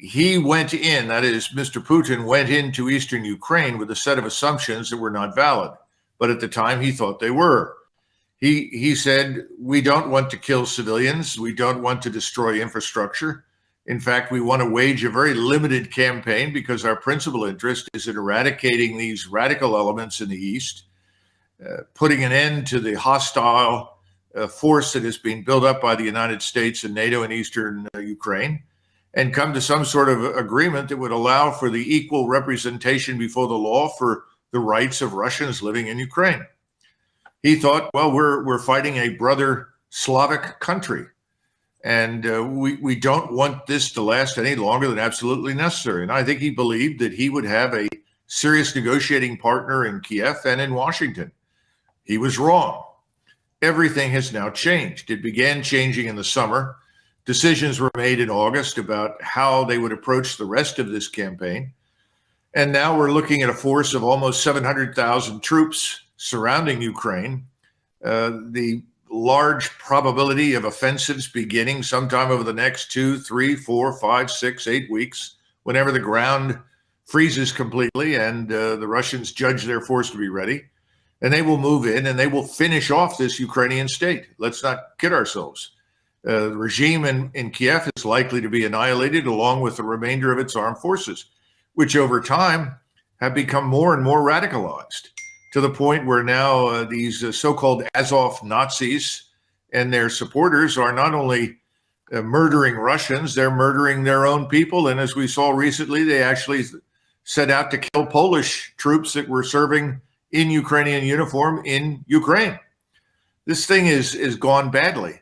he went in, that is, Mr. Putin went into eastern Ukraine with a set of assumptions that were not valid. But at the time, he thought they were. He, he said, We don't want to kill civilians. We don't want to destroy infrastructure. In fact, we want to wage a very limited campaign because our principal interest is in eradicating these radical elements in the East, uh, putting an end to the hostile uh, force that is being built up by the United States and NATO in eastern uh, Ukraine and come to some sort of agreement that would allow for the equal representation before the law for the rights of Russians living in Ukraine. He thought, well, we're we're fighting a brother Slavic country, and uh, we we don't want this to last any longer than absolutely necessary. And I think he believed that he would have a serious negotiating partner in Kiev and in Washington. He was wrong. Everything has now changed. It began changing in the summer Decisions were made in August about how they would approach the rest of this campaign. And now we're looking at a force of almost 700,000 troops surrounding Ukraine. Uh, the large probability of offensives beginning sometime over the next two, three, four, five, six, eight weeks, whenever the ground freezes completely and uh, the Russians judge their force to be ready. And they will move in and they will finish off this Ukrainian state. Let's not kid ourselves. Uh, the regime in, in Kiev is likely to be annihilated along with the remainder of its armed forces, which over time have become more and more radicalized to the point where now uh, these uh, so-called Azov Nazis and their supporters are not only uh, murdering Russians, they're murdering their own people. And as we saw recently, they actually set out to kill Polish troops that were serving in Ukrainian uniform in Ukraine. This thing is, is gone badly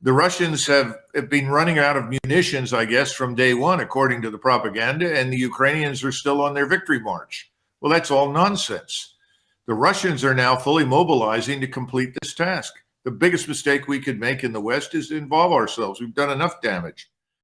the Russians have, have been running out of munitions, I guess, from day one, according to the propaganda, and the Ukrainians are still on their victory march. Well, that's all nonsense. The Russians are now fully mobilizing to complete this task. The biggest mistake we could make in the West is to involve ourselves. We've done enough damage.